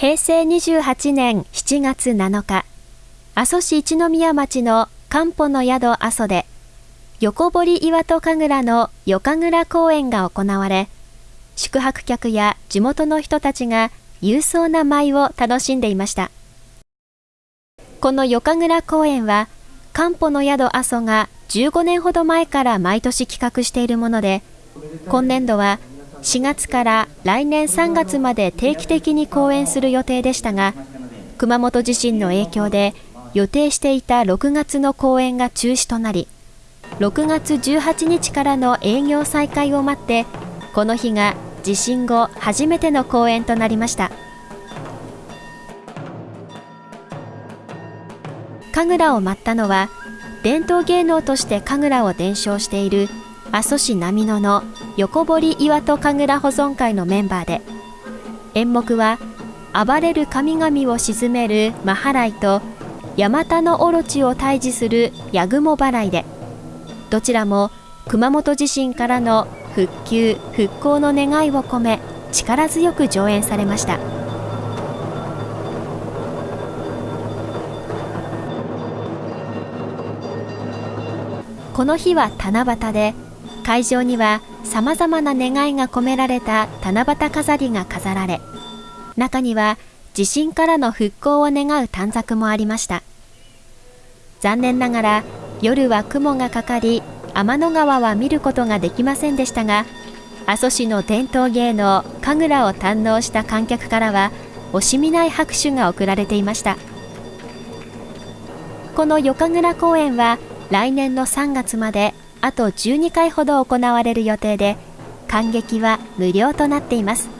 平成28年7月7日、阿蘇市一宮町の漢方の宿阿蘇で、横堀岩戸神楽の夜神楽公演が行われ、宿泊客や地元の人たちが勇壮な舞を楽しんでいました。この夜神楽公演は、漢方の宿阿蘇が15年ほど前から毎年企画しているもので、今年度は4月から来年3月まで定期的に公演する予定でしたが、熊本地震の影響で予定していた6月の公演が中止となり、6月18日からの営業再開を待って、この日が地震後初めての公演となりました。神楽を舞ったのは、伝統芸能として神楽を伝承している阿蘇市波野の横堀岩戸神楽保存会のメンバーで演目は暴れる神々を鎮める真払いと山田のオロチを退治する八雲払いでどちらも熊本地震からの復旧・復興の願いを込め力強く上演されました。この日は七夕で会場には様々な願いが込められた七夕飾りが飾られ、中には地震からの復興を願う短冊もありました。残念ながら夜は雲がかかり、天の川は見ることができませんでしたが、阿蘇市の伝統芸能、神楽を堪能した観客からは、惜しみない拍手が送られていました。この夜神楽公演は来年の3月まであと12回ほど行われる予定で、観劇は無料となっています。